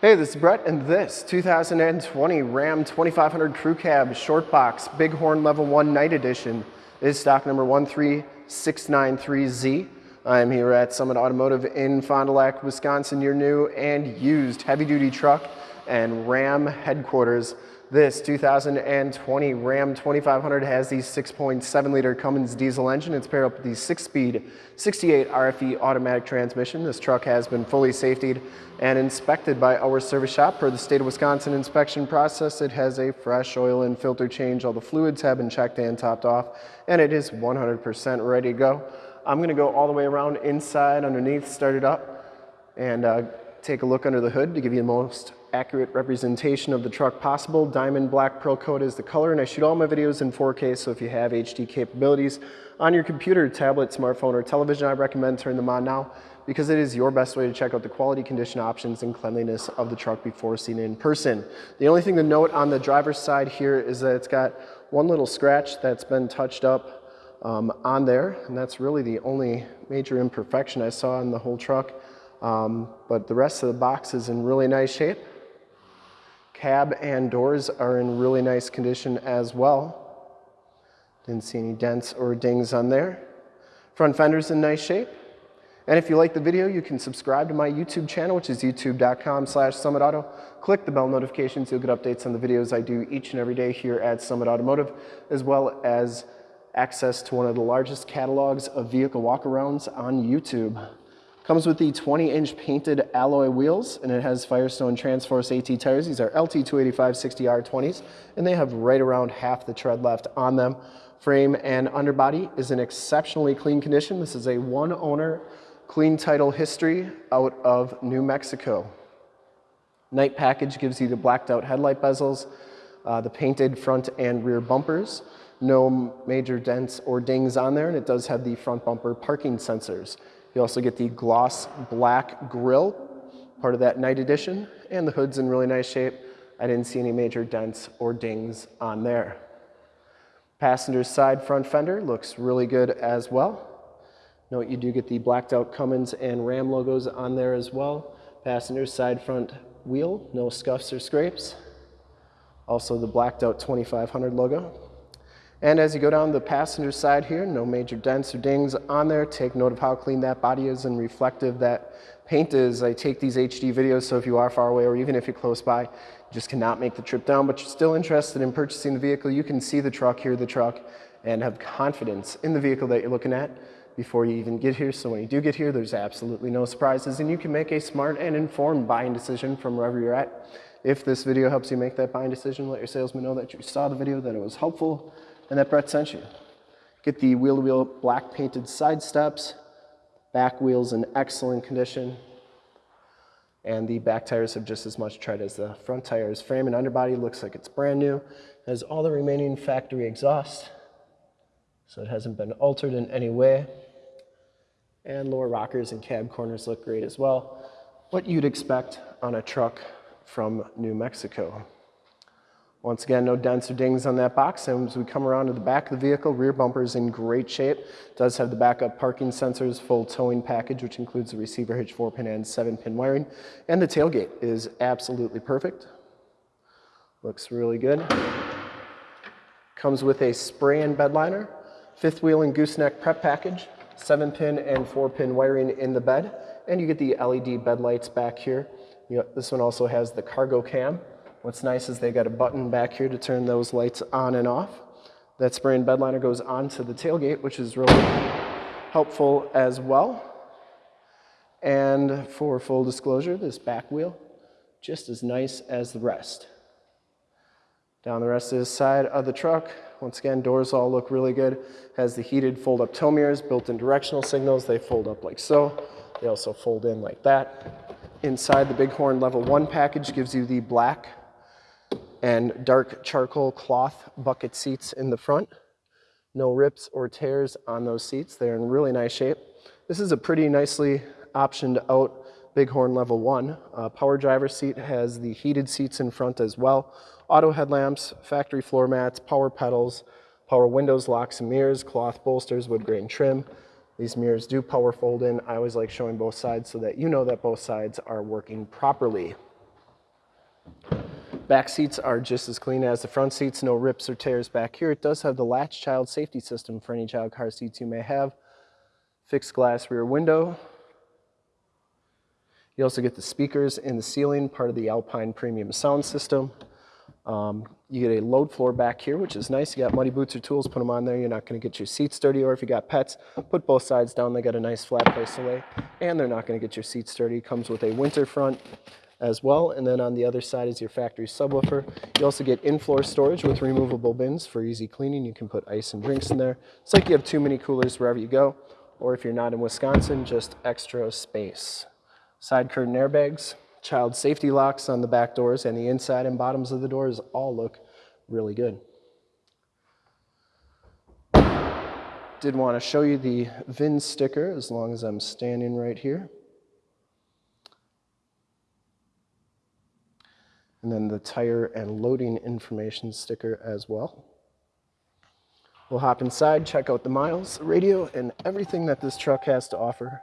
Hey, this is Brett, and this 2020 Ram 2500 Crew Cab Short Box Bighorn Level 1 Night Edition is stock number 13693Z. I'm here at Summit Automotive in Fond du Lac, Wisconsin, your new and used heavy-duty truck and Ram headquarters. This 2020 Ram 2500 has the 6.7 liter Cummins diesel engine. It's paired up with the six speed 68 RFE automatic transmission. This truck has been fully safetied and inspected by our service shop. Per the state of Wisconsin inspection process, it has a fresh oil and filter change. All the fluids have been checked and topped off and it is 100% ready to go. I'm gonna go all the way around inside underneath, start it up and uh, take a look under the hood to give you the most accurate representation of the truck possible. Diamond black pearl coat is the color and I shoot all my videos in 4K so if you have HD capabilities on your computer, tablet, smartphone, or television, I recommend turn them on now because it is your best way to check out the quality condition options and cleanliness of the truck before seeing it in person. The only thing to note on the driver's side here is that it's got one little scratch that's been touched up um, on there and that's really the only major imperfection I saw in the whole truck. Um, but the rest of the box is in really nice shape. Cab and doors are in really nice condition as well. Didn't see any dents or dings on there. Front fender's in nice shape. And if you like the video, you can subscribe to my YouTube channel, which is youtube.com slash summitauto. Click the bell notifications. You'll get updates on the videos I do each and every day here at Summit Automotive, as well as access to one of the largest catalogs of vehicle walkarounds on YouTube. Comes with the 20 inch painted alloy wheels and it has Firestone Transforce AT tires. These are LT 285 60R20s and they have right around half the tread left on them. Frame and underbody is in exceptionally clean condition. This is a one owner clean title history out of New Mexico. Night package gives you the blacked out headlight bezels, uh, the painted front and rear bumpers, no major dents or dings on there, and it does have the front bumper parking sensors. You also get the gloss black grille, part of that night edition, and the hood's in really nice shape. I didn't see any major dents or dings on there. Passenger side front fender looks really good as well. Note you do get the blacked out Cummins and Ram logos on there as well. Passenger side front wheel, no scuffs or scrapes. Also the blacked out 2500 logo. And as you go down the passenger side here, no major dents or dings on there. Take note of how clean that body is and reflective that paint is. I take these HD videos, so if you are far away or even if you're close by, you just cannot make the trip down, but you're still interested in purchasing the vehicle, you can see the truck, hear the truck, and have confidence in the vehicle that you're looking at before you even get here. So when you do get here, there's absolutely no surprises and you can make a smart and informed buying decision from wherever you're at. If this video helps you make that buying decision, let your salesman know that you saw the video, that it was helpful, and that Brett sent you. Get the wheel-to-wheel -wheel black painted side steps, back wheels in excellent condition, and the back tires have just as much tread as the front tires. Frame and underbody looks like it's brand new. Has all the remaining factory exhaust, so it hasn't been altered in any way. And lower rockers and cab corners look great as well. What you'd expect on a truck from New Mexico. Once again, no dents or dings on that box. And as we come around to the back of the vehicle, rear bumper is in great shape. Does have the backup parking sensors, full towing package, which includes the receiver hitch 4-pin and 7-pin wiring. And the tailgate is absolutely perfect. Looks really good. Comes with a spray-in bed liner, fifth wheel and gooseneck prep package, 7-pin and 4-pin wiring in the bed, and you get the LED bed lights back here. this one also has the cargo cam, What's nice is they got a button back here to turn those lights on and off. That spray-in bed liner goes onto the tailgate, which is really helpful as well. And for full disclosure, this back wheel, just as nice as the rest. Down the rest of the side of the truck, once again, doors all look really good. Has the heated fold-up tow mirrors, built-in directional signals. They fold up like so. They also fold in like that. Inside the Bighorn Level 1 package gives you the black and dark charcoal cloth bucket seats in the front. No rips or tears on those seats. They're in really nice shape. This is a pretty nicely optioned out Bighorn Level 1. Uh, power driver seat has the heated seats in front as well. Auto headlamps, factory floor mats, power pedals, power windows, locks and mirrors, cloth bolsters, wood grain trim. These mirrors do power fold in. I always like showing both sides so that you know that both sides are working properly. Back seats are just as clean as the front seats, no rips or tears back here. It does have the latch child safety system for any child car seats you may have. Fixed glass rear window. You also get the speakers in the ceiling, part of the Alpine Premium sound system. Um, you get a load floor back here, which is nice. You got muddy boots or tools, put them on there. You're not going to get your seats dirty. Or if you got pets, put both sides down. They got a nice flat place to lay. And they're not going to get your seats dirty. Comes with a winter front as well. And then on the other side is your factory subwoofer. You also get in-floor storage with removable bins for easy cleaning. You can put ice and drinks in there. It's like you have too many coolers wherever you go. Or if you're not in Wisconsin, just extra space. Side curtain airbags, child safety locks on the back doors and the inside and bottoms of the doors all look really good. Did want to show you the VIN sticker as long as I'm standing right here. And then the tire and loading information sticker as well. We'll hop inside, check out the miles, radio, and everything that this truck has to offer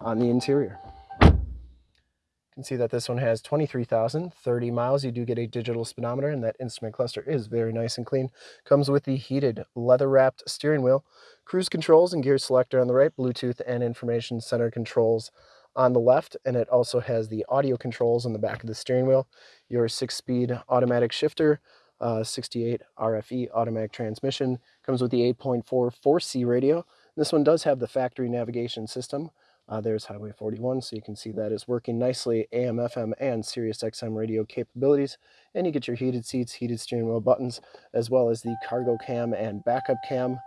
on the interior. You can see that this one has 23,030 miles. You do get a digital speedometer and that instrument cluster is very nice and clean. Comes with the heated leather wrapped steering wheel, cruise controls and gear selector on the right, Bluetooth and information center controls on the left. And it also has the audio controls on the back of the steering wheel, your six speed automatic shifter, uh, 68 RFE automatic transmission. Comes with the 8.4 4C radio. This one does have the factory navigation system uh, there's Highway 41, so you can see that is working nicely, AM, FM, and Sirius XM radio capabilities. And you get your heated seats, heated steering wheel buttons, as well as the cargo cam and backup cam.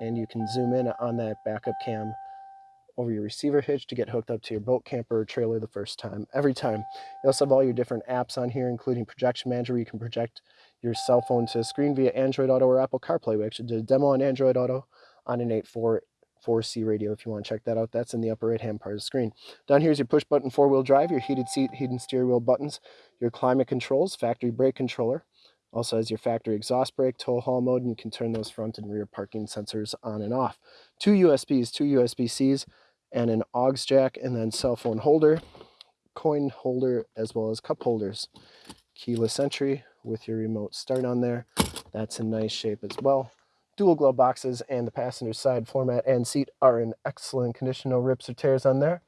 And you can zoom in on that backup cam over your receiver hitch to get hooked up to your boat camper or trailer the first time, every time. You also have all your different apps on here, including Projection Manager, where you can project your cell phone to a screen via Android Auto or Apple CarPlay. We actually did a demo on Android Auto on an 8.4 4C radio if you want to check that out. That's in the upper right hand part of the screen. Down here is your push button four wheel drive, your heated seat, heated steering wheel buttons, your climate controls, factory brake controller. Also has your factory exhaust brake, tow haul mode, and you can turn those front and rear parking sensors on and off. Two USBs, two USB-Cs, and an aux jack, and then cell phone holder, coin holder, as well as cup holders. Keyless entry with your remote start on there. That's in nice shape as well. Dual glove boxes and the passenger side floor mat and seat are in excellent condition, no rips or tears on there.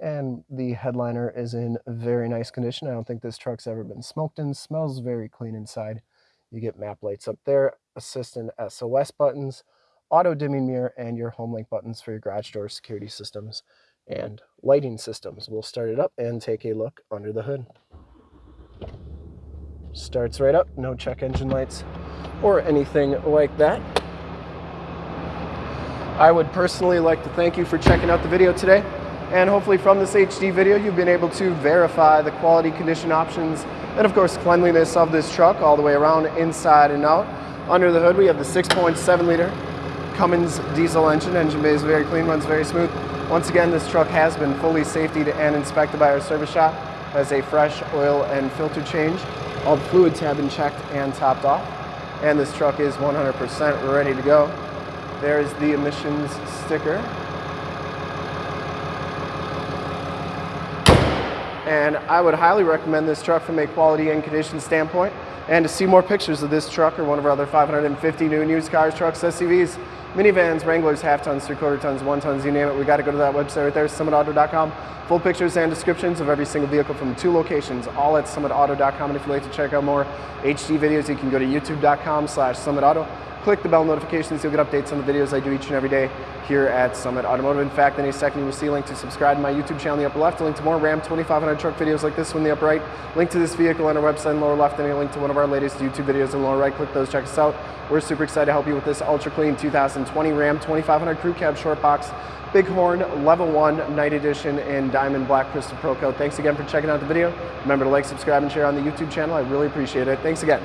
And the headliner is in very nice condition. I don't think this truck's ever been smoked in. Smells very clean inside. You get map lights up there, assistant SOS buttons, auto dimming mirror, and your home link buttons for your garage door security systems and lighting systems. We'll start it up and take a look under the hood. Starts right up, no check engine lights or anything like that. I would personally like to thank you for checking out the video today. And hopefully from this HD video, you've been able to verify the quality condition options and of course cleanliness of this truck all the way around inside and out. Under the hood, we have the 6.7 liter Cummins diesel engine. Engine bay is very clean, runs very smooth. Once again, this truck has been fully safetied and inspected by our service shop. Has a fresh oil and filter change. All the fluids have been checked and topped off. And this truck is 100% ready to go. There's the emissions sticker. And I would highly recommend this truck from a quality and condition standpoint. And to see more pictures of this truck or one of our other 550 new and used cars, trucks, SUVs, minivans, Wranglers, half tons, three quarter tons, one tons, you name it, we got to go to that website right there, summitauto.com. Full pictures and descriptions of every single vehicle from two locations, all at summitauto.com. And if you'd like to check out more HD videos, you can go to youtube.com slash summitauto click the bell notifications. You'll get updates on the videos I do each and every day here at Summit Automotive. In fact, in a second, you will see a link to subscribe to my YouTube channel in the upper left, a link to more Ram 2500 truck videos like this one in the upper right, link to this vehicle on our website in the lower left, and a link to one of our latest YouTube videos in the lower right. Click those, check us out. We're super excited to help you with this ultra clean 2020 Ram 2500 Crew Cab Short Box Bighorn Level 1 Night Edition in Diamond Black Crystal Pearl Coat. Thanks again for checking out the video. Remember to like, subscribe, and share on the YouTube channel. I really appreciate it. Thanks again.